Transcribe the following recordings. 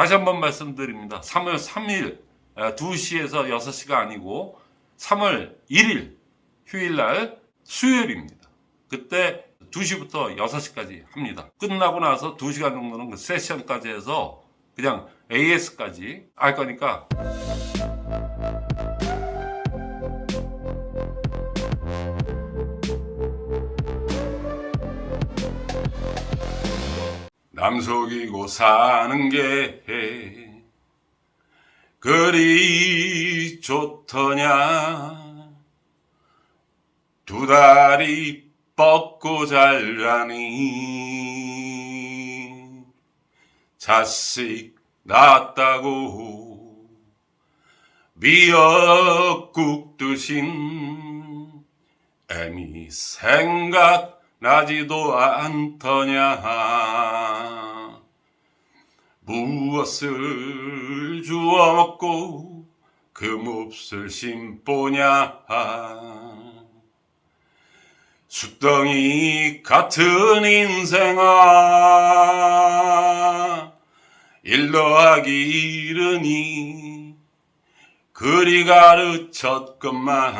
다시 한번 말씀드립니다. 3월 3일 2시에서 6시가 아니고 3월 1일 휴일날 수요일입니다. 그때 2시부터 6시까지 합니다. 끝나고 나서 2시간 정도는 그 세션까지 해서 그냥 AS까지 할 거니까 남 속이고 사는 게 그리 좋더냐? 두 다리 뻗고 잘라니. 자식 낳았다고 미역국 드신 애미 생각나지도 않더냐 무엇을 주워 먹고 그 몹쓸 심보냐 숫덩이 같은 인생아 일러하기 이르니 그리 가르쳤건만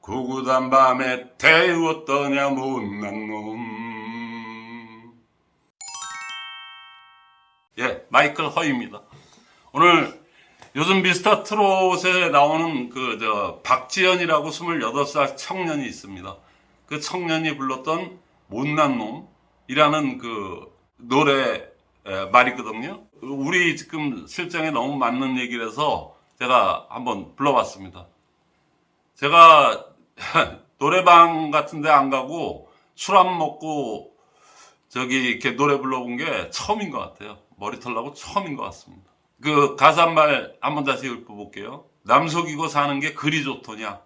구구단 밤에 태웠더냐 못난 놈. 예, 마이클 허입니다. 오늘 요즘 미스터 트롯에 나오는 그 저 박지연이라고 28살 청년이 있습니다. 그 청년이 불렀던 못난 놈이라는 그 노래 에, 말이거든요. 우리 지금 실정에 너무 맞는 얘기를 해서 제가 한번 불러봤습니다. 제가 노래방 같은 데 안 가고 술 안 먹고 저기 이렇게 노래 불러본 게 처음인 것 같아요. 머리털 나고 처음인 것 같습니다. 그 가사 한말 한번 다시 읊어볼게요. 남 속이고 사는 게 그리 좋더냐.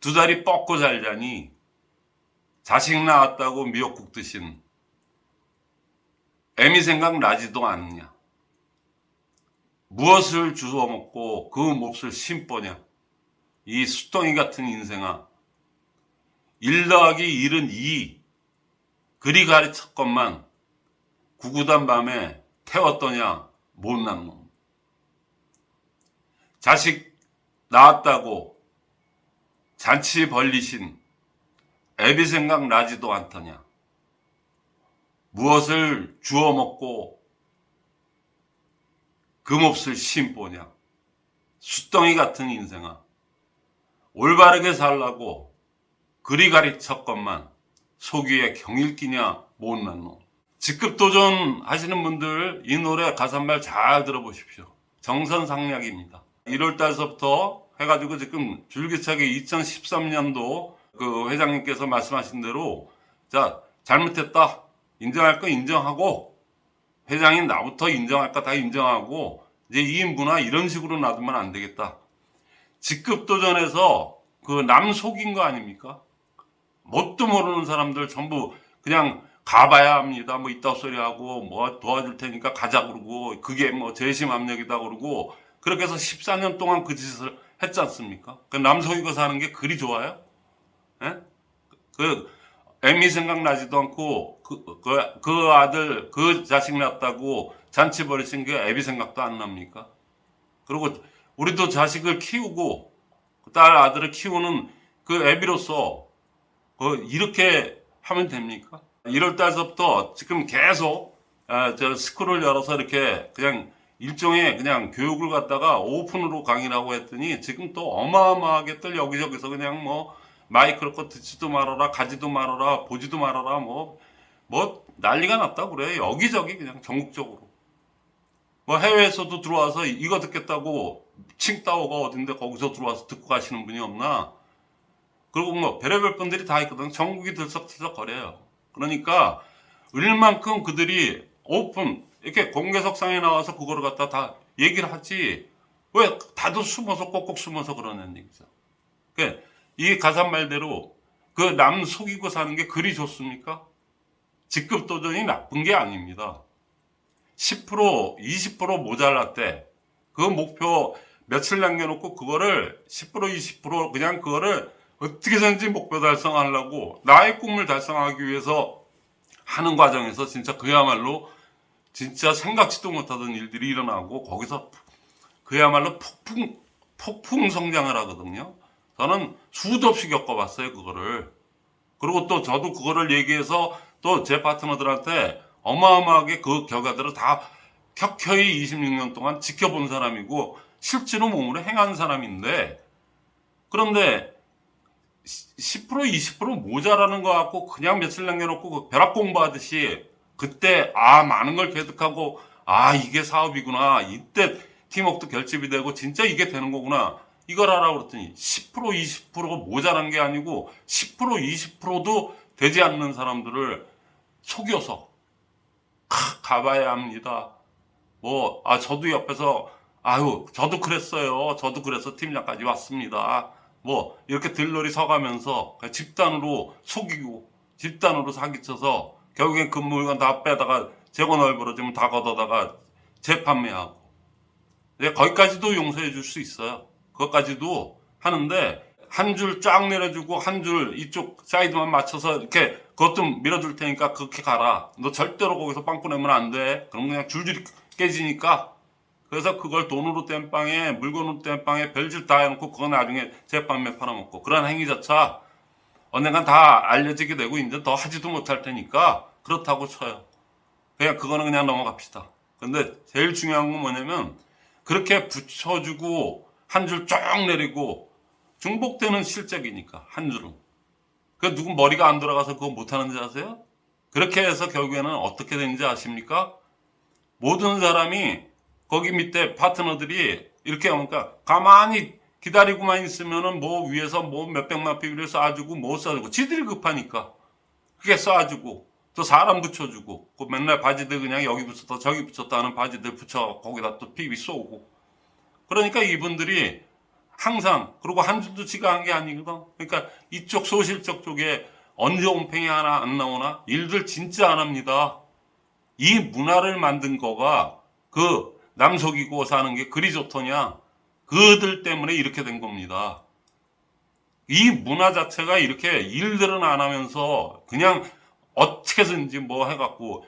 두 다리 뻗고 살자니 자식 낳았다고 미역국 드신 애미 생각 나지도 않느냐. 무엇을 주워 먹고 그 몹쓸 심보냐. 이 수덩이 같은 인생아. 일 더하기 일은 이. 그리 가르쳤건만 구구단 밤에 태웠더냐 못난 놈. 자식 낳았다고 잔치 벌리신 애비 생각 나지도 않더냐. 무엇을 주워 먹고 금없을 심보냐. 숫덩이 같은 인생아. 올바르게 살라고 그리 가르쳤건만 속위에 경일기냐 못난 놈. 직급 도전 하시는 분들 이 노래 가사말 잘 들어보십시오. 정선상략입니다. 1월 달서부터 해가지고 지금 줄기차게 2013년도 그 회장님께서 말씀하신 대로 자 잘못했다 인정할 거 인정하고 회장이 나부터 인정할 거 다 인정하고 이제 이 문화 이런 식으로 놔두면 안 되겠다. 직급 도전에서 그 남 속인 거 아닙니까? 뭣도 모르는 사람들 전부 그냥 가봐야 합니다. 뭐 이따 소리 하고 뭐 도와줄 테니까 가자 그러고 그게 뭐 재심압력이다 그러고 그렇게 해서 14년 동안 그 짓을 했지 않습니까? 그 남속이고 사는 게 그리 좋아요? 예? 그 애미 생각나지도 않고 그, 그, 그 아들 그 자식 낳았다고 잔치 벌이신 게 애비 생각도 안 납니까? 그리고 우리도 자식을 키우고 그딸 아들을 키우는 그 애비로서 그 이렇게 하면 됩니까? 1월 달서부터 지금 계속 아, 저 스쿨을 열어서 이렇게 그냥 일종의 그냥 교육을 갖다가 오픈으로 강의를 하고 했더니 지금 또 어마어마하게들 여기저기서 그냥 뭐 마이크로 거 듣지도 말아라 가지도 말아라 보지도 말아라 뭐뭐 난리가 났다 그래. 여기저기 그냥 전국적으로. 뭐 해외에서도 들어와서 이거 듣겠다고 칭따오가 어딘데 거기서 들어와서 듣고 가시는 분이 없나? 그리고 뭐 별의별 분들이 다 있거든. 전국이 들썩들썩 거려요 그러니까 얼만큼 그들이 오픈 이렇게 공개석상에 나와서 그거를 갖다 다 얘기를 하지 왜 다들 숨어서 꼭꼭 숨어서 그러는 얘기죠 그이 가사 말대로 그 남 속이고 사는 게 그리 좋습니까? 직급 도전이 나쁜 게 아닙니다. 10% 20% 모자랐대. 그 목표 며칠 남겨놓고 그거를 10% 20% 그냥 그거를 어떻게든지 목표 달성하려고 나의 꿈을 달성하기 위해서 하는 과정에서 진짜 그야말로 진짜 생각지도 못하던 일들이 일어나고 거기서 그야말로 폭풍 폭풍 성장을 하거든요. 저는 수도 없이 겪어봤어요 그거를. 그리고 또 저도 그거를 얘기해서 또 제 파트너들한테 어마어마하게 그 결과들을 다 켜켜이 26년 동안 지켜본 사람이고 실제로 몸으로 행한 사람인데 그런데 10% 20% 모자라는 거 갖고 그냥 며칠 남겨놓고 그 벼락 공부하듯이 그때 아 많은 걸 개득하고 아 이게 사업이구나 이때 팀워크도 결집이 되고 진짜 이게 되는 거구나 이걸 하라고 그랬더니 10% 20%가 모자란 게 아니고 10% 20%도 되지 않는 사람들을 속여서 가, 가봐야 합니다. 뭐, 아, 저도 옆에서, 아유, 저도 그랬어요. 저도 그래서 팀장까지 왔습니다. 뭐, 이렇게 들러리 서가면서 집단으로 속이고, 집단으로 사기쳐서, 결국엔 그 물건 다 빼다가, 재고 넓어지면 다 걷어다가 재판매하고. 네, 거기까지도 용서해 줄 수 있어요. 그것까지도 하는데, 한 줄 쫙 내려주고, 한 줄 이쪽 사이드만 맞춰서 이렇게, 그것 좀 밀어줄 테니까 그렇게 가라. 너 절대로 거기서 빵꾸 내면 안 돼. 그럼 그냥 줄줄이 깨지니까. 그래서 그걸 돈으로 뗀 빵에, 물건으로 뗀 빵에 별짓 다 해놓고, 그거 나중에 제빵매 팔아먹고. 그런 행위조차 언젠간 다 알려지게 되고, 이제 더 하지도 못할 테니까, 그렇다고 쳐요. 그냥 그거는 그냥 넘어갑시다. 근데 제일 중요한 건 뭐냐면, 그렇게 붙여주고, 한줄쫙 내리고, 중복되는 실적이니까, 한 줄은. 그 누구 머리가 안 돌아가서 그거 못하는지 아세요? 그렇게 해서 결국에는 어떻게 되는지 아십니까? 모든 사람이 거기 밑에 파트너들이 이렇게 하니까 가만히 기다리고만 있으면은 뭐 위에서 뭐 몇백만 피비를 쏴주고 뭐 쏴주고 지들이 급하니까 그게 쏴주고 또 사람 붙여주고 그 맨날 바지들 그냥 여기 붙였다 저기 붙였다 하는 바지들 붙여 거기다 또 피비 쏘고 그러니까 이분들이 항상 그리고 한 줄도 지가 한 게 아니거든. 그러니까 이쪽 소실적 쪽에 언제 온팽이 하나 안 나오나 일들 진짜 안 합니다. 이 문화를 만든 거가 그 남 속이고 사는 게 그리 좋더냐? 그들 때문에 이렇게 된 겁니다. 이 문화 자체가 이렇게 일들은 안 하면서 그냥 어떻게든지 뭐 해갖고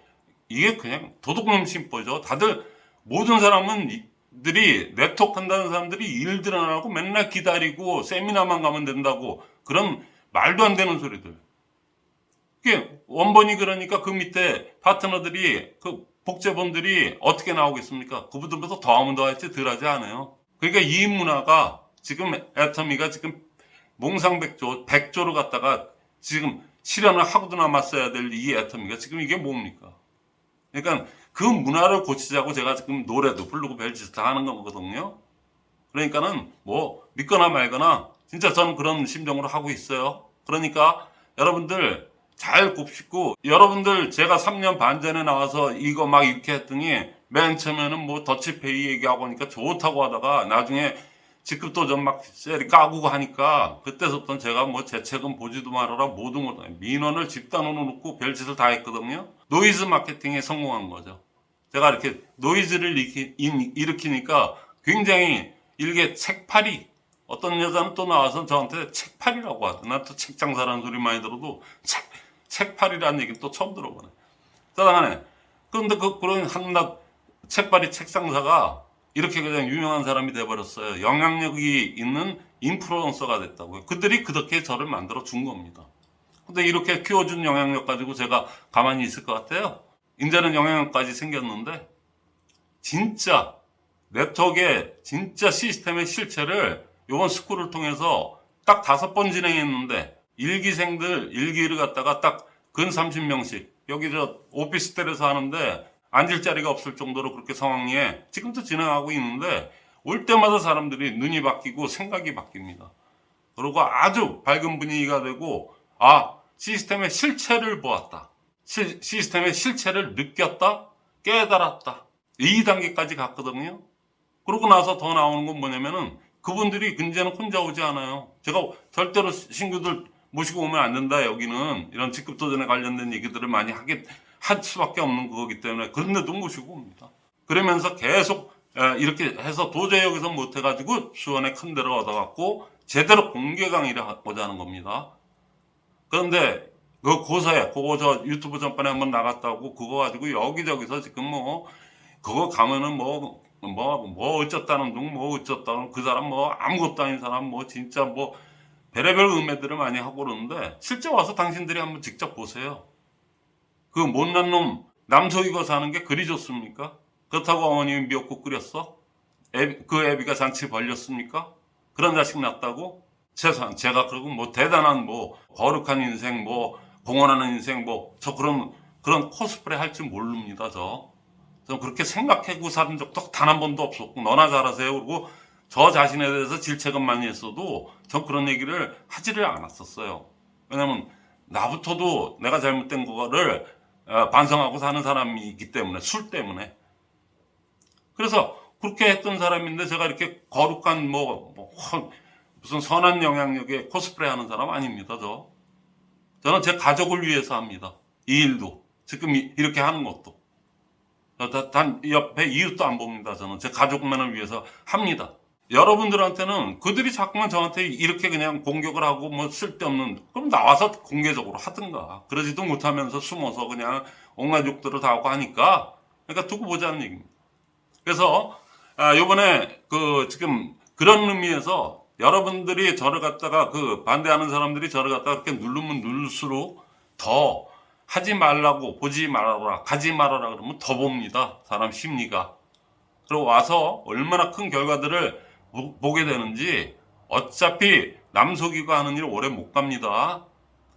이게 그냥 도둑놈 심보죠. 다들 모든 사람은 이- 들이 네트워크 한다는 사람들이 일들 안 하고 맨날 기다리고 세미나만 가면 된다고 그런 말도 안 되는 소리들. 그게 원본이 그러니까 그 밑에 파트너들이 그 복제본들이 어떻게 나오겠습니까? 그분들보다 더 하면 더 할지 덜 하지 않아요. 그러니까 이 문화가 지금 애터미가 지금 몽상백조, 백조로 갔다가 지금 실현을 하고도 남았어야 될 이 애터미가 지금 이게 뭡니까? 그러니까 그 문화를 고치자고 제가 지금 노래도 부르고 별짓 다 하는 거거든요. 그러니까는 뭐 믿거나 말거나 진짜 저는 그런 심정으로 하고 있어요. 그러니까 여러분들 잘 곱씹고 여러분들 제가 3년 반 전에 나와서 이거 막 이렇게 했더니 맨 처음에는 뭐 더치페이 얘기하고 하니까 좋다고 하다가 나중에 직급도 좀막 셀이 까고 하니까 그때부터 제가 뭐제 책은 보지도 말아라 모든 걸 다- 민원을 집단으로 놓고 별짓을 다 했거든요. 노이즈 마케팅에 성공한 거죠. 제가 이렇게 노이즈를 일으키니까 굉장히 일개 책팔이 어떤 여자는 또 나와서 저한테 책팔이라고 하더라. 난또 책장사라는 소리 많이 들어도 책, 책팔이라는 얘기는 또 처음 들어보네. 짜장하네. 그런데 그, 그런 한낱 책팔이 책장사가 이렇게 그냥 유명한 사람이 돼버렸어요. 영향력이 있는 인플루언서가 됐다고요. 그들이 그렇게 저를 만들어 준 겁니다. 근데 이렇게 키워준 영향력 가지고 제가 가만히 있을 것 같아요. 이제는 영향력까지 생겼는데 진짜 네트워크의 진짜 시스템의 실체를 이번 스쿨을 통해서 딱 다섯 번 진행했는데 일기생들 일기를 갖다가 딱 근 30명씩 여기 저 오피스텔에서 하는데 앉을 자리가 없을 정도로 그렇게 상황에 지금도 진행하고 있는데 올 때마다 사람들이 눈이 바뀌고 생각이 바뀝니다. 그리고 아주 밝은 분위기가 되고 아 시스템의 실체를 보았다. 시, 시스템의 실체를 느꼈다. 깨달았다. 이 단계까지 갔거든요. 그러고 나서 더 나오는 건 뭐냐면은 그분들이 이제는 혼자 오지 않아요. 제가 절대로 신규들 모시고 오면 안 된다. 여기는 이런 직급 도전에 관련된 얘기들을 많이 하게 할 수밖에 없는 거기 때문에 그런데도 모시고 옵니다. 그러면서 계속 에, 이렇게 해서 도저히 여기서 못 해가지고 수원에 큰 데를 얻어갖고 제대로 공개 강의를 하고자 하는 겁니다. 그런데 그거 고소해. 그거 저 유튜브 전번에 한번 나갔다고 그거 가지고 여기저기서 지금 뭐 그거 가면은 뭐 뭐, 뭐 어쩌다는 둥, 뭐 어쩌다는 그 사람 뭐 아무것도 아닌 사람 뭐 진짜 뭐 별의별 음해들을 많이 하고 그러는데 실제 와서 당신들이 한번 직접 보세요. 그 못난 놈 남소이거 사는 게 그리 좋습니까? 그렇다고 어머님이 미역국 끓였어? 애- 그 애비가 잔치 벌렸습니까? 그런 자식 낳았다고? 최소한 제가 그러고 뭐 대단한 뭐 거룩한 인생 뭐 공헌하는 인생 뭐 저 그런 그런 코스프레 할 줄 모릅니다 저. 저 그렇게 생각하고 사는 적도 단 한 번도 없었고 너나 잘하세요 그리고 저 자신에 대해서 질책은 많이 했어도 전 그런 얘기를 하지를 않았었어요. 왜냐면 나부터도 내가 잘못된 거를 어, 반성하고 사는 사람이기 때문에 술 때문에. 그래서 그렇게 했던 사람인데 제가 이렇게 거룩한 뭐, 뭐 허- 무슨 선한 영향력의 코스프레 하는 사람 아닙니다 저. 저는 제 가족을 위해서 합니다. 이 일도. 지금 이- 이렇게 하는 것도. 어, 다- 단 옆에 이웃도 안 봅니다 저는. 제 가족만을 위해서 합니다 여러분들한테는 그들이 자꾸만 저한테 이렇게 그냥 공격을 하고 뭐 쓸데없는 그럼 나와서 공개적으로 하든가. 그러지도 못하면서 숨어서 그냥 온갖 욕들을 다 하고 하니까 그러니까 두고 보자는 얘기입니다. 그래서 아, 요번에 그 지금 그런 의미에서 여러분들이 저를 갖다가 그 반대하는 사람들이 저를 갖다가 그렇게 누르면 누를수록 더 하지 말라고 보지 말아라 가지 말아라 그러면 더 봅니다. 사람 심리가. 그리고 와서 얼마나 큰 결과들을 보- 보게 되는지 어차피 남 속이고 하는 일 오래 못 갑니다.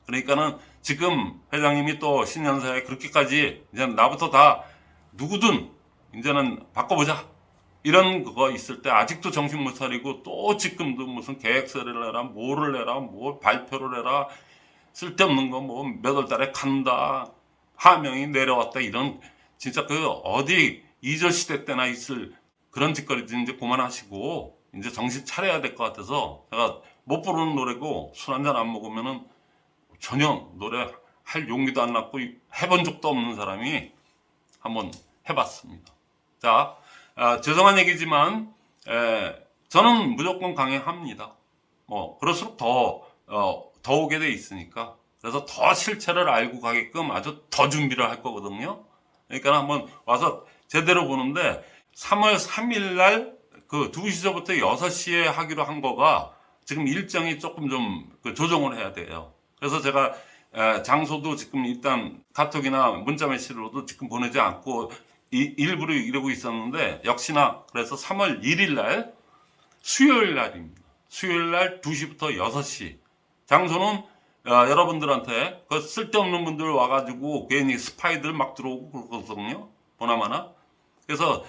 그러니까는 지금 회장님이 또 신년사에 그렇게까지 이제 나부터 다 누구든 이제는 바꿔보자. 이런 그거 있을 때 아직도 정신 못 차리고 또 지금도 무슨 계획서를 내라 뭐를 내라 뭐 발표를 해라 쓸데없는 거 뭐 몇 월 달에 간다 하명이 내려왔다 이런 진짜 그 어디 이조 시대 때나 있을 그런 짓거리들 이제 그만하시고 이제 정신 차려야 될 것 같아서 제가 못 부르는 노래고 술 한 잔 안 먹으면은 전혀 노래 할 용기도 안 났고 해본 적도 없는 사람이 한번 해봤습니다. 자, 아, 죄송한 얘기지만 에, 저는 무조건 강행합니다. 뭐 그럴수록 더, 어, 더 오게 돼 있으니까 그래서 더 실체를 알고 가게끔 아주 더 준비를 할 거거든요. 그러니까 한번 와서 제대로 보는데 3월 3일 날 그 2시서부터 6시에 하기로 한 거가 지금 일정이 조금 좀그 조정을 해야 돼요. 그래서 제가 에, 장소도 지금 일단 카톡이나 문자 메시지로도 지금 보내지 않고 이- 일부러 이러고 있었는데 역시나 그래서 3월 1일 날 수요일 날입니다. 수요일 날 2시부터 6시. 장소는 어, 여러분들한테 그 쓸데없는 분들 와가지고 괜히 스파이들 막 들어오고 그러거든요. 보나마나. 그래서 어,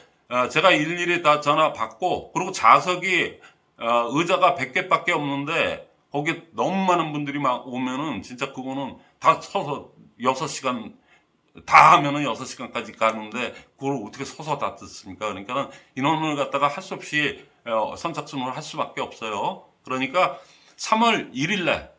제가 일일이 다 전화 받고 그리고 좌석이 어, 의자가 100개 밖에 없는데 거기 너무 많은 분들이 막 오면은 진짜 그거는 다 서서 6시간 다 하면은 6시간까지 가는데 그걸 어떻게 서서 다 듣습니까? 그러니까 인원을 갖다가 할 수 없이 어, 선착순으로 할 수밖에 없어요. 그러니까 3월 1일 날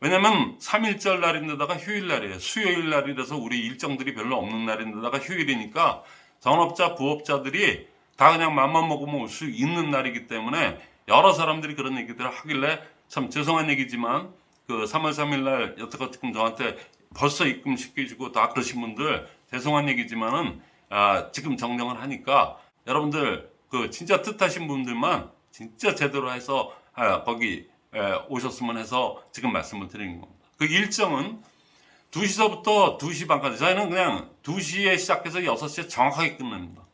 왜냐면 3일절 날인데다가 휴일 날이에요. 수요일 날이라서 우리 일정들이 별로 없는 날인데다가 휴일이니까 전업자, 부업자들이 다 그냥 맘만 먹으면 올 수 있는 날이기 때문에 여러 사람들이 그런 얘기들을 하길래 참 죄송한 얘기지만 그 3월 3일 날 여태껏 지금 저한테 벌써 입금 시켜주고 다 그러신 분들 죄송한 얘기지만은 아, 지금 정정을 하니까 여러분들 그 진짜 뜻하신 분들만 진짜 제대로 해서 아, 거기 에, 오셨으면 해서 지금 말씀을 드리는 겁니다. 그 일정은 2시서부터 2시 반까지 저희는 그냥 2시에 시작해서 6시에 정확하게 끝납니다.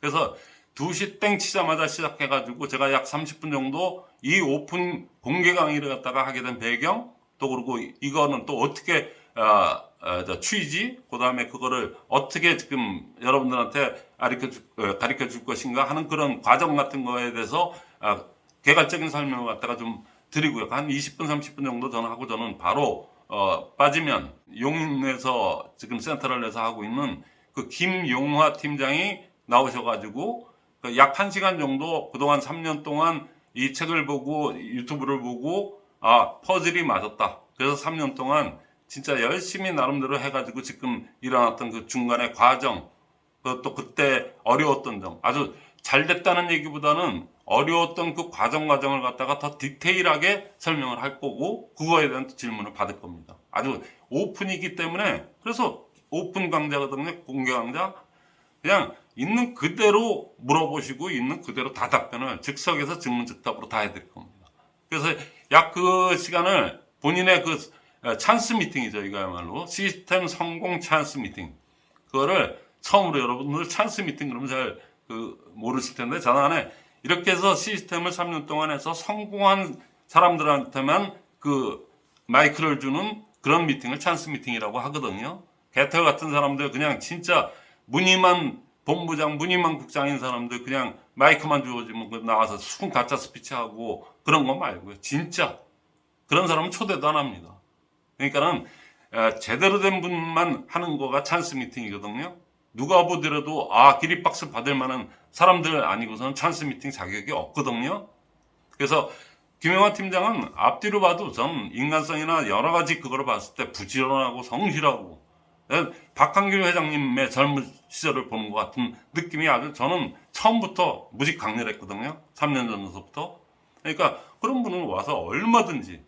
그래서 2시 땡 치자마자 시작해가지고 제가 약 30분 정도 이 오픈 공개 강의를 갖다가 하게 된 배경 또 그리고 이거는 또 어떻게 어, 어, 저 취지 그 다음에 그거를 어떻게 지금 여러분들한테 어, 가르쳐 줄 것인가 하는 그런 과정 같은 거에 대해서 아, 개괄적인 설명을 갖다가 좀 드리고요. 한 20분 30분 정도 저는 하고 저는 바로 어, 빠지면 용인에서 지금 센터를 내서 하고 있는 그 김용화 팀장이 나오셔가지고 그 약 1시간 정도 그동안 3년 동안 이 책을 보고 유튜브를 보고 아 퍼즐이 맞았다. 그래서 3년 동안 진짜 열심히 나름대로 해가지고 지금 일어났던 그 중간의 과정 그또 그때 어려웠던 점 아주 잘 됐다는 얘기보다는 어려웠던 그 과정 과정을 갖다가 더 디테일하게 설명을 할 거고 그거에 대한 질문을 받을 겁니다. 아주 오픈이기 때문에 그래서 오픈 강좌거든요. 공개 강좌. 그냥 있는 그대로 물어보시고 있는 그대로 다 답변을 즉석에서 즉문즉답으로 다 해드릴 겁니다. 그래서 약 그 시간을 본인의 그 어, 찬스 미팅이죠. 이거야말로 시스템 성공 찬스 미팅. 그거를 처음으로 여러분들 찬스 미팅 그러면 잘 그 모르실 텐데 전안에 이렇게 해서 시스템을 3년 동안 해서 성공한 사람들한테만 그 마이크를 주는 그런 미팅을 찬스 미팅이라고 하거든요. 개털 같은 사람들 그냥 진짜 무늬만 본부장, 무늬만 국장인 사람들 그냥 마이크만 주어지면 그 나와서 순 가짜 스피치하고 그런 거 말고요. 진짜 그런 사람은 초대도 안 합니다. 그러니까는 에, 제대로 된 분만 하는 거가 찬스 미팅이거든요. 누가 보더라도 아 기립박수 받을 만한 사람들 아니고서는 찬스 미팅 자격이 없거든요. 그래서 김영환 팀장은 앞뒤로 봐도 전 인간성이나 여러 가지 그거를 봤을 때 부지런하고 성실하고 에, 박한길 회장님의 젊은 시절을 보는 것 같은 느낌이 아주 저는 처음부터 무지 강렬했거든요. 3년 전부터. 그러니까 그런 분은 와서 얼마든지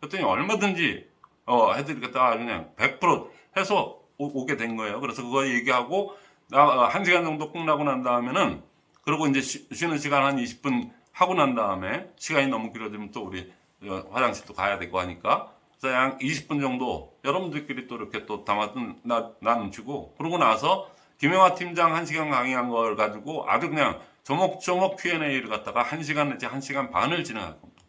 그랬더니 얼마든지 어, 해드리겠다 그냥 100% 해서 오, 게된 거예요. 그래서 그거 얘기하고 나, 어, 한 시간 정도 끝나고 난 다음에는 그리고 이제 쉬, 는 시간 한 20분 하고 난 다음에 시간이 너무 길어지면 또 우리 어, 화장실도 가야 되고 하니까 그래서 한 20분 정도 여러분들끼리 또 이렇게 또 담아둔 나, 나누시고 그러고 나서 김영하 팀장 한 시간 강의한 걸 가지고 아주 그냥 조목조목 Q&A를 갖다가 한 시간 내지 한 시간 반을 진행할 겁니다.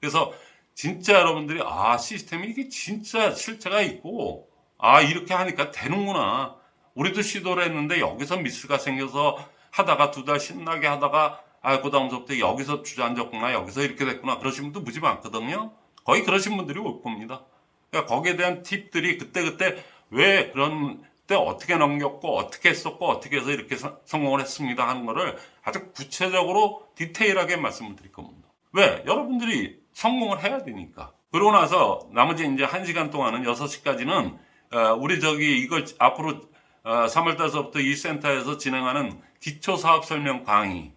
그래서 진짜 여러분들이 아 시스템이 이게 진짜 실체가 있고 아 이렇게 하니까 되는구나. 우리도 시도를 했는데 여기서 미스가 생겨서 하다가 두 달 신나게 하다가 아 그 다음부터 여기서 주저앉았구나 여기서 이렇게 됐구나. 그러신 분도 무지 많거든요. 거의 그러신 분들이 올 겁니다. 그러니까 거기에 대한 팁들이 그때그때 왜 그런 때 어떻게 넘겼고 어떻게 했었고 어떻게 해서 이렇게 서- 성공을 했습니다 하는 거를 아주 구체적으로 디테일하게 말씀을 드릴 겁니다. 왜? 여러분들이 성공을 해야 되니까. 그러고 나서 나머지 이제 한 시간 동안은 6시까지는 어, 우리 저기 이걸 앞으로 어, 3월 달서부터 이 센터에서 진행하는 기초 사업 설명 강의.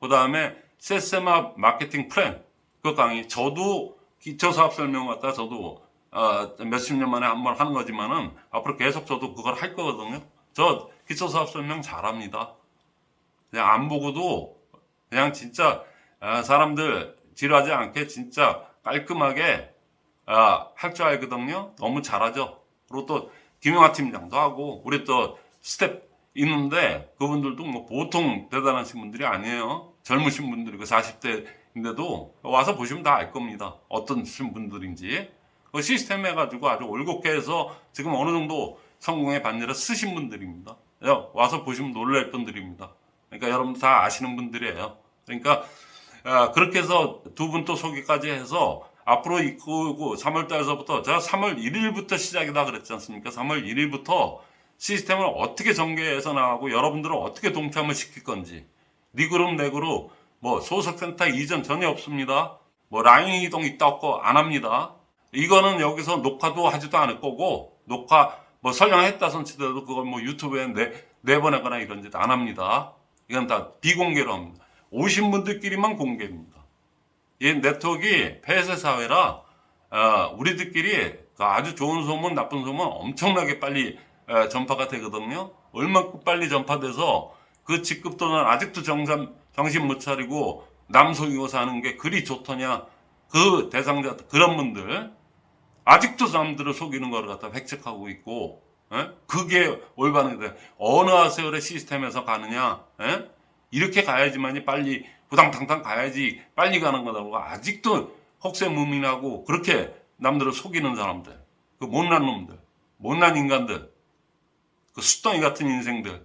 그 다음에 세세마 마케팅 플랜. 그 강의. 저도 기초 사업 설명 갖다 저도 어, 몇십 년 만에 한 번 하는 거지만은 앞으로 계속 저도 그걸 할 거거든요. 저 기초 사업 설명 잘합니다. 그냥 안 보고도 그냥 진짜 아, 사람들 지루하지 않게 진짜 깔끔하게 아, 할줄 알거든요. 너무 잘하죠. 그리고 또 김영하 팀장도 하고 우리 또 스텝 있는데 그분들도 뭐 보통 대단하신 분들이 아니에요. 젊으신 분들이고 40대인데도 와서 보시면 다 알 겁니다. 어떤 분들인지. 그 시스템 해가지고 아주 올곧게 해서 지금 어느 정도 성공의 반열을 쓰신 분들입니다. 야, 와서 보시면 놀랄 분들입니다. 그러니까 여러분 다 아시는 분들이에요. 그러니까 아, 그렇게 해서 두 분 또 소개까지 해서 앞으로 이끄고 3월 달서부터 제가 3월 1일부터 시작이다 그랬지 않습니까? 3월 1일부터 시스템을 어떻게 전개해서 나가고 여러분들을 어떻게 동참을 시킬 건지 네 그룹 내 그룹 뭐 소속센터 이전 전혀 없습니다. 뭐 라인 이동 있다 없고 안 합니다. 이거는 여기서 녹화도 하지도 않을 거고 녹화 뭐 설명했다 손치더라도 그걸 뭐 유튜브에 내, 내보내거나 이런 짓 안 합니다. 이건 다 비공개로 합니다. 오신 분들끼리만 공개입니다. 이 네트워크가 폐쇄 사회라 어, 우리들끼리 그 아주 좋은 소문, 나쁜 소문 엄청나게 빨리 어, 전파가 되거든요. 얼마큼 빨리 전파돼서 그 직급도는 아직도 정상, 정신 못 차리고 남 속이고 사는 게 그리 좋더냐. 그 대상자, 그런 분들 아직도 남들을 속이는 걸 갖다 획책하고 있고 예? 그게 올바른 게 어느 세월의 시스템에서 가느냐 예? 이렇게 가야지만이 빨리 부당탕탕 가야지 빨리 가는 거다고 아직도 혹세무민하고 그렇게 남들을 속이는 사람들 그 못난 놈들 못난 인간들 그 숫덩이 같은 인생들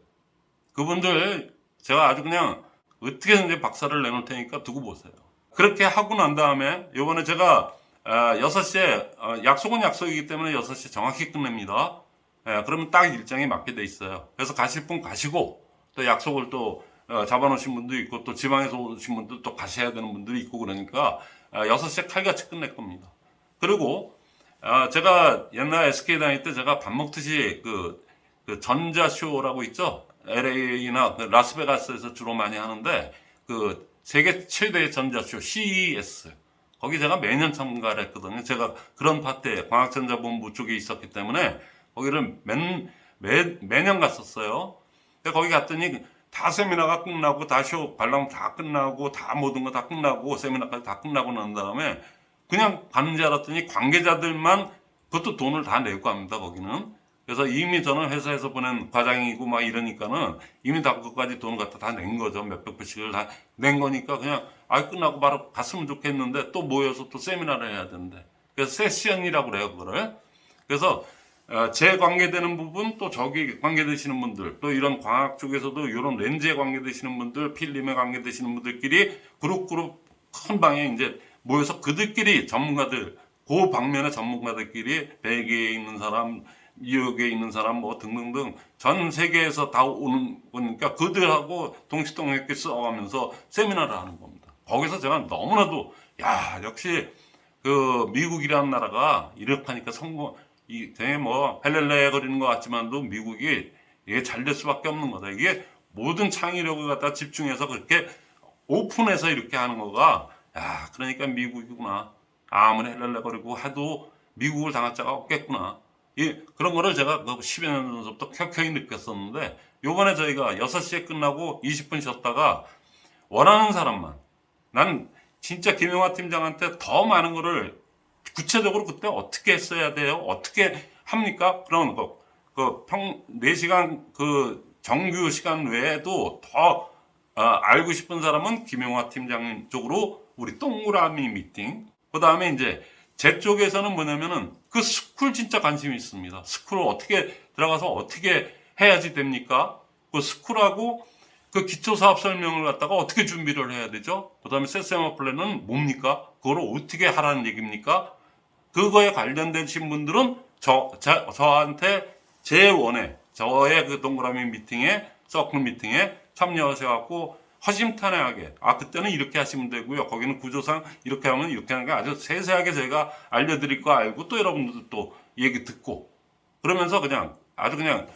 그분들 제가 아주 그냥 어떻게든지 박살을 내놓을 테니까 두고 보세요. 그렇게 하고 난 다음에 요번에 제가 아, 6시에 어, 약속은 약속이기 때문에 6시 정확히 끝냅니다. 예, 그러면 딱 일정에 맞게 돼 있어요. 그래서 가실 분 가시고 또 약속을 또 어, 잡아놓으신 분도 있고 또 지방에서 오신 분도 또 가셔야 되는 분들이 있고 그러니까 아, 6시에 칼같이 끝낼 겁니다. 그리고 아, 제가 옛날 SK 다닐 때 제가 밥 먹듯이 그, 그 전자쇼라고 있죠. LA나 그 라스베가스에서 주로 많이 하는데 그 세계 최대 전자쇼 CES 거기 제가 매년 참가를 했거든요. 제가 그런 파트에 광학전자본부 쪽에 있었기 때문에 거기를 매, 매, 매년 갔었어요. 근데 거기 갔더니 다 세미나가 끝나고 다 쇼 관람 다 끝나고 다 모든 거 다 끝나고 세미나까지 다 끝나고 난 다음에 그냥 가는 줄 알았더니 관계자들만 그것도 돈을 다 내고 합니다 거기는. 그래서 이미 저는 회사에서 보낸 과장이고 막 이러니까는 이미 다 그것까지 돈을 갖다 다 낸 거죠. 몇백 불씩을 다 낸 거니까 그냥 아 끝나고 바로 갔으면 좋겠는데 또 모여서 또 세미나를 해야 되는데. 그래서 세션이라고 그래요 그거를. 그래서 어, 제 관계되는 부분 또 저기 관계되시는 분들 또 이런 광학 쪽에서도 이런 렌즈에 관계되시는 분들 필름에 관계되시는 분들끼리 그룹 그룹 큰 방에 이제 모여서 그들끼리 전문가들 그 방면의 전문가들끼리 벨기에 있는 사람 뉴욕에 있는 사람 뭐 등등등 전 세계에서 다 오는 거니까 그들하고 동시동역계 써가면서 세미나를 하는 겁니다. 거기서 제가 너무나도 야 역시 그 미국이라는 나라가 이렇게 하니까 성공 이 되게 뭐 헬렐레 거리는 것 같지만도 미국이 이게 잘 될 수밖에 없는 거다. 이게 모든 창의력을 갖다 집중해서 그렇게 오픈해서 이렇게 하는 거가 야 그러니까 미국이구나. 아무리 헬렐레 거리고 해도 미국을 당할 자가 없겠구나. 이 그런 거를 제가 그 10여 년 전부터 켜켜이 느꼈었는데 요번에 저희가 6시에 끝나고 20분 쉬었다가 원하는 사람만 난 진짜 김영화 팀장한테 더 많은 거를 구체적으로 그때 어떻게 했어야 돼요? 어떻게 합니까? 그런 거. 그 평, 4시간 그 정규 시간 외에도 더 어, 알고 싶은 사람은 김영화 팀장 쪽으로 우리 동그라미 미팅. 그 다음에 이제 제 쪽에서는 뭐냐면은 그 school 진짜 관심이 있습니다. school 어떻게 들어가서 어떻게 해야지 됩니까? 그 스쿨하고 그 기초사업 설명을 갖다가 어떻게 준비를 해야 되죠? 그 다음에 세세마 플랜은 뭡니까? 그걸 어떻게 하라는 얘기입니까? 그거에 관련되신 분들은 저, 저, 저한테 제 원에, 저의 그 동그라미 미팅에, 서클 미팅에 참여하셔갖고 허심탄회하게, 아, 그때는 이렇게 하시면 되고요. 거기는 구조상 이렇게 하면 이렇게 하는 게 아주 세세하게 저희가 알려드릴 거 알고 또 여러분들도 또 얘기 듣고 그러면서 그냥 아주 그냥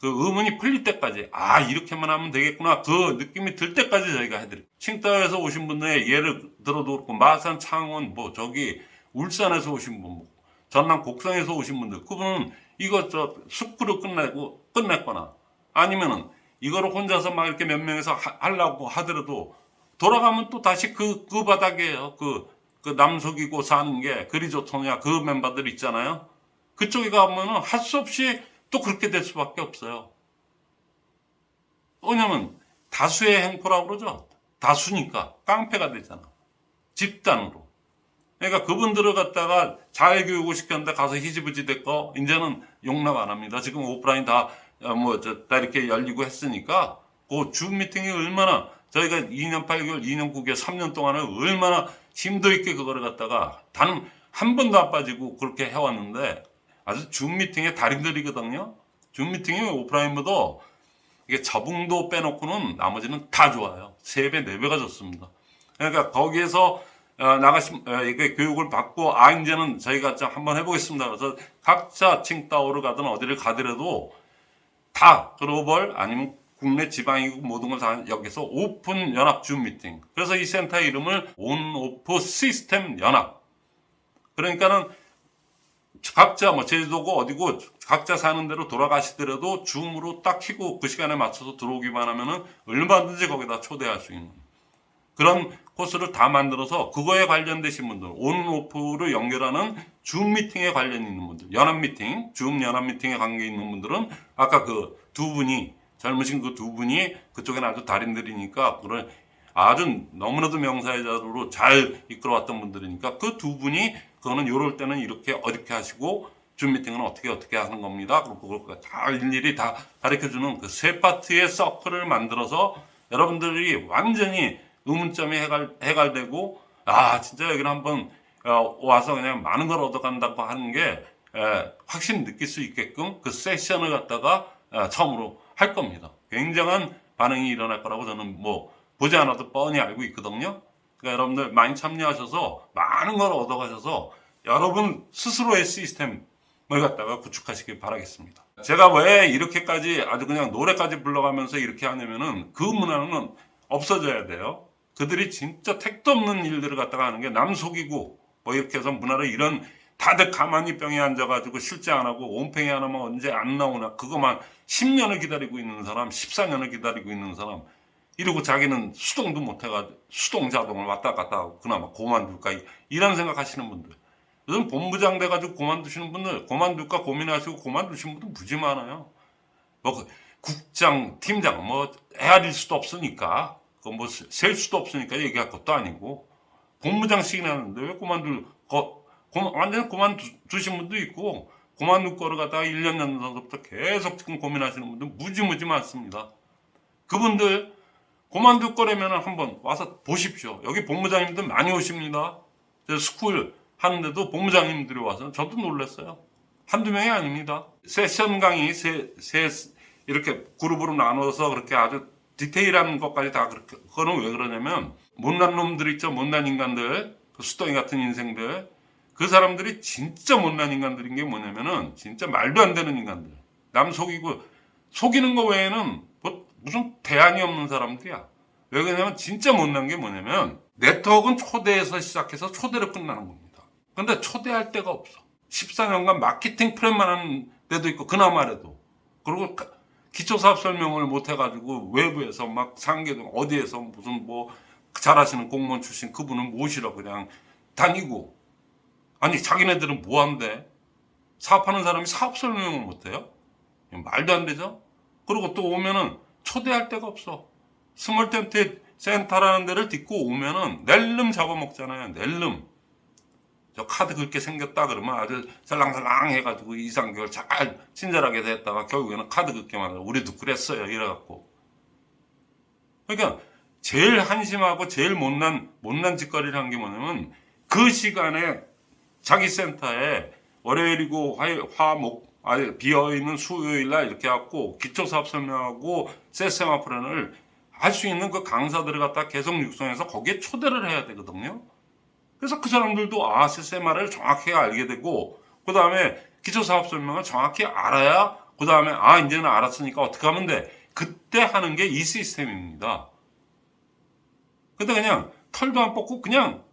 그 의문이 풀릴 때까지 아 이렇게만 하면 되겠구나 그 느낌이 들 때까지 저희가 해드릴게요 칭따오에서 오신 분의 예를 들어도 그렇고 마산 창원 뭐 저기 울산에서 오신 분, 뭐 전남 곡성에서 오신 분들, 그분은 이거 저 숙부로 끝내고 끝냈거나 아니면은 이거를 혼자서 막 이렇게 몇 명에서 하, 하려고 하더라도 돌아가면 또 다시 그, 그 바닥에요. 그, 그 남속이고 사는 게 그리 좋더냐 그 멤버들 있잖아요. 그쪽에 가면은 할 수 없이 또 그렇게 될 수밖에 없어요. 왜냐면 다수의 행포라고 그러죠. 다수니까 깡패가 되잖아. 집단으로. 그러니까 그분들을 갖다가 잘 교육을 시켰는데 가서 희지부지 됐고 이제는 용납 안 합니다. 지금 오프라인 다뭐저다 이렇게 열리고 했으니까 그 줌 미팅이 얼마나 저희가 2년 8개월, 2년 9개월, 3년 동안에 얼마나 힘도 있게 그거를 갖다가 단 한 번도 안 빠지고 그렇게 해왔는데 아주 줌 미팅의 달인들이거든요. 줌 미팅이 오프라인보다 이게 적응도 빼놓고는 나머지는 다 좋아요. 3배, 4배가 좋습니다. 그러니까 거기에서 어, 나가신 어, 이게 교육을 받고 아 이제는 저희가 좀 한번 해보겠습니다. 그래서 각자 칭따오를 가든 어디를 가더라도 다 글로벌 아니면 국내 지방이고 모든 걸 다 여기서 오픈 연합 줌 미팅. 그래서 이 센터 이름을 on off 시스템 연합. 그러니까는 각자 뭐 제주도고 어디고 각자 사는 대로 돌아가시더라도 줌으로 딱 키고 그 시간에 맞춰서 들어오기만 하면은 얼마든지 거기다 초대할 수 있는 그런 코스를 다 만들어서 그거에 관련되신 분들 온 오프를 연결하는 줌 미팅에 관련 있는 분들 연합 미팅 줌 연합 미팅에 관계 있는 분들은 아까 그 두 분이 젊으신 그 두 분이 그쪽에는 아주 달인들이니까 그런 아주 너무나도 명사회자로 잘 이끌어왔던 분들이니까 그 두 분이 그거는 요럴 때는 이렇게 어렵게 하시고 줌 미팅은 어떻게 어떻게 하는 겁니다. 그리고 그걸 다 일일이 다 가르쳐주는 그 세 파트의 서클을 만들어서 여러분들이 완전히 의문점이 해갈, 해갈되고 아 진짜 여기는 한번 어, 와서 그냥 많은 걸 얻어간다고 하는 게 에, 확실히 느낄 수 있게끔 그 세션을 갖다가 에, 처음으로 할 겁니다. 굉장한 반응이 일어날 거라고 저는 뭐 보지 않아도 뻔히 알고 있거든요. 그러니까 여러분들 많이 참여하셔서 많은 걸 얻어가셔서 여러분 스스로의 시스템 뭘 갖다가 구축하시길 바라겠습니다. 제가 왜 이렇게까지 아주 그냥 노래까지 불러가면서 이렇게 하냐면은 그 문화는 없어져야 돼요. 그들이 진짜 택도 없는 일들을 갖다가 하는 게 남 속이고 뭐 이렇게 해서 문화를 이런 다들 가만히 병에 앉아가지고 실제 안 하고 온팽이 하나만 언제 안 나오나 그거만 10년을 기다리고 있는 사람 14년을 기다리고 있는 사람 이러고 자기는 수동도 못해가지고 수동 자동을 왔다 갔다 하고 그나마 고만둘까 이런 생각하시는 분들. 요즘 본부장 돼가지고 고만두시는 분들 고만둘까 고민하시고 고만두신 분들 무지 많아요. 뭐그 국장 팀장 뭐 헤아릴 수도 없으니까 그뭐 셀 수도 없으니까 얘기할 것도 아니고 본부장씩이나 하는데 왜 그만둘 거 고- 완전히 그만두신 분도 있고 그만둘 거를 갖다가 1년 전부터 계속 지금 고민하시는 분들 무지무지 많습니다. 그분들 그만둘 거라면 한번 와서 보십시오. 여기 본부장님들 많이 오십니다. 저 school 하는데도 본부장님들이 와서 저도 놀랐어요. 한두 명이 아닙니다. 세션 강의 세, 세 이렇게 그룹으로 나눠서 그렇게 아주 디테일한 것까지 다 그렇게 그거는 왜 그러냐면 못난 놈들 있죠. 못난 인간들. 그 수덩이 같은 인생들. 그 사람들이 진짜 못난 인간들인 게 뭐냐면은 진짜 말도 안 되는 인간들. 남 속이고 속이는 거 외에는 뭐 무슨 대안이 없는 사람들이야. 왜 그러냐면 진짜 못난 게 뭐냐면 네트워크는 초대에서 시작해서 초대로 끝나는 겁니다. 근데 초대할 데가 없어. 14년간 마케팅 프레임만 하는 데도 있고 그나마라도. 그리고 가- 기초사업 설명을 못 해가지고 외부에서 막 상계동 어디에서 무슨 뭐 잘하시는 공무원 출신 그분을 모시러 그냥 다니고. 아니 자기네들은 뭐 한대? 사업하는 사람이 사업 설명을 못해요? 말도 안 되죠? 그리고 또 오면은 초대할 데가 없어. 스몰 텐트 센터라는 데를 딛고 오면은 낼름 잡아먹잖아요 낼름 저 카드 긁게 생겼다 그러면 아주 살랑살랑 해가지고 이상교를 잘 친절하게 됐다가 결국에는 카드 긁게 만들어 우리도 그랬어요 이래갖고 그러니까 제일 한심하고 제일 못난 못난 짓거리를 한 게 뭐냐면 그 시간에 자기 센터에 월요일이고 화요일 화목 아니 비어 있는 수요일 날 이렇게 갖고 기초 사업 설명하고 세세마 플랜을 할 수 있는 그 강사들을 갖다 계속 육성해서 거기에 초대를 해야 되거든요. 그래서 그 사람들도 아 세세마를 정확히 알게 되고 그 다음에 기초 사업 설명을 정확히 알아야 그 다음에 아 이제는 알았으니까 어떻게 하면 돼 그때 하는 게 이 시스템입니다. 근데 그냥 털도 안 뽑고 그냥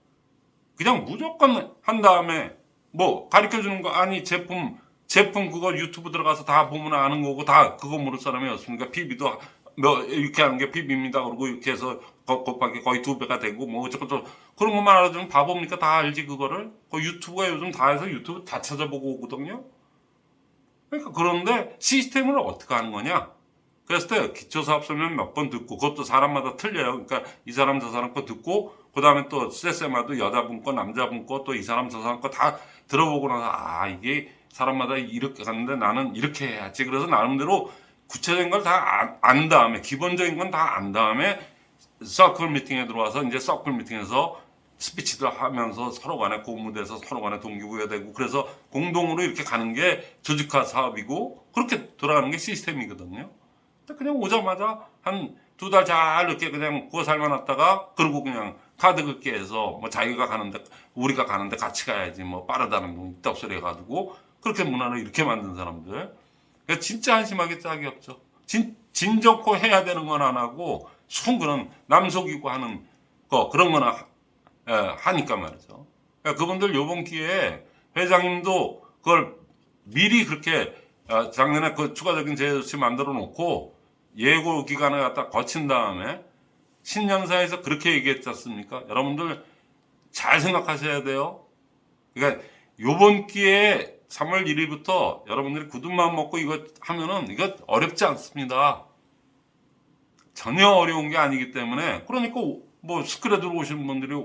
그냥 무조건 한 다음에 뭐 가르쳐 주는 거 아니 제품 제품 그거 유튜브 들어가서 다 보면 아는 거고 다 그거 모를 사람이 없으니까 PB도 뭐 이렇게 하는 게 PB입니다. 그러고 이렇게 해서 거- 곱하기 거의 두 배가 되고 뭐 어쩌고저쩌고 그런 것만 알아주면 바보입니까? 다 알지 그거를. 그 유튜브가 요즘 다 해서 유튜브 다 찾아보고 오거든요. 그러니까 그런데 시스템을 어떻게 하는 거냐? 그랬을 때 기초사업 설명 몇 번 듣고 그것도 사람마다 틀려요. 그러니까 이 사람 저 사람 거 듣고 그 다음에 또 세세마도 여자분 거 남자분 거 또 이 사람 저 사람 거 다 들어보고 나서 아 이게 사람마다 이렇게 갔는데 나는 이렇게 해야지. 그래서 나름대로 구체적인 걸 다 안 다음에 기본적인 건 다 안 다음에 서클 미팅에 들어와서 이제 서클 미팅에서 스피치들 하면서 서로 간에 고무돼서 서로 간에 동기부여되고 그래서 공동으로 이렇게 가는 게 조직화 사업이고 그렇게 돌아가는 게 시스템이거든요. 그냥 오자마자 한 두 달 잘 이렇게 그냥 구워 삶아놨다가 그러고 그냥 카드 긁게 해서 뭐 자기가 가는데 우리가 가는데 같이 가야지 뭐 빠르다는 둥 이딴 소리 해가지고 그렇게 문화를 이렇게 만든 사람들 진짜 한심하기 짝이 없죠. 진, 진 좋고 해야 되는 건 안 하고 순 그런 남 속이고 하는 거 그런 거나 하- 예, 하니까 말이죠. 그러니까 그분들 요번 기회에 회장님도 그걸 미리 그렇게 어, 작년에 그 추가적인 제조치 만들어 놓고 예고 기간을 갖다 거친 다음에 신년사에서 그렇게 얘기했지 않습니까? 여러분들 잘 생각하셔야 돼요. 그러니까 요번 기회에 3월 1일부터 여러분들이 굳은 마음 먹고 이거 하면은 이거 어렵지 않습니다. 전혀 어려운 게 아니기 때문에 그러니까 뭐 스크래 들어오신 분들이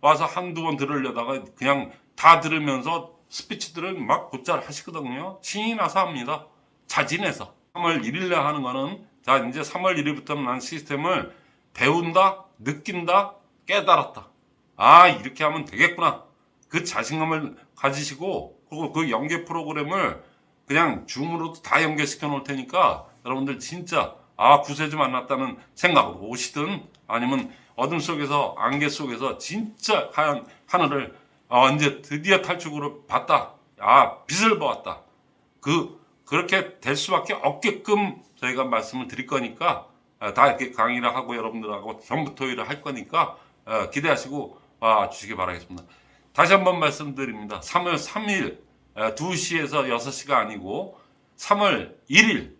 와서 한두 번 들으려다가 그냥 다 들으면서 스피치들을 막 곧잘 하시거든요. 신이 나서 합니다. 자진해서. 3월 1일날 하는 거는 자 이제 3월 1일부터는 난 시스템을 배운다, 느낀다, 깨달았다. 아 이렇게 하면 되겠구나. 그 자신감을 가지시고 그리고 그 연계 프로그램을 그냥 줌으로도 다 연결시켜 놓을 테니까 여러분들 진짜 아 구세주 만났다는 생각으로 오시든 아니면 어둠 속에서 안개 속에서 진짜 하얀 하늘을 아, 이제 드디어 탈출구를 봤다 아 빛을 보았다. 그 그렇게 될 수밖에 없게끔 저희가 말씀을 드릴 거니까 아, 다 이렇게 강의를 하고 여러분들하고 전부 토의를 할 거니까 어, 기대하시고 와 주시기 바라겠습니다. 다시 한번 말씀드립니다. 3월 3일 2시에서 6시가 아니고 3월 1일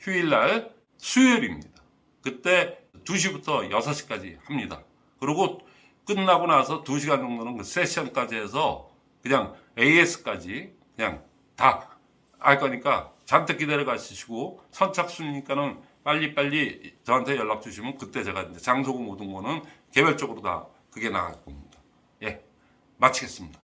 휴일날 수요일입니다. 그때 2시부터 6시까지 합니다. 그리고 끝나고 나서 2시간 정도는 그 세션까지 해서 그냥 AS까지 그냥 다 할 거니까 잔뜩 기다려 가시고 선착순이니까는 빨리빨리 저한테 연락 주시면 그때 제가 이제 장소고 모든 거는 개별적으로 다 그게 나갈 겁니다. 예. 마치겠습니다.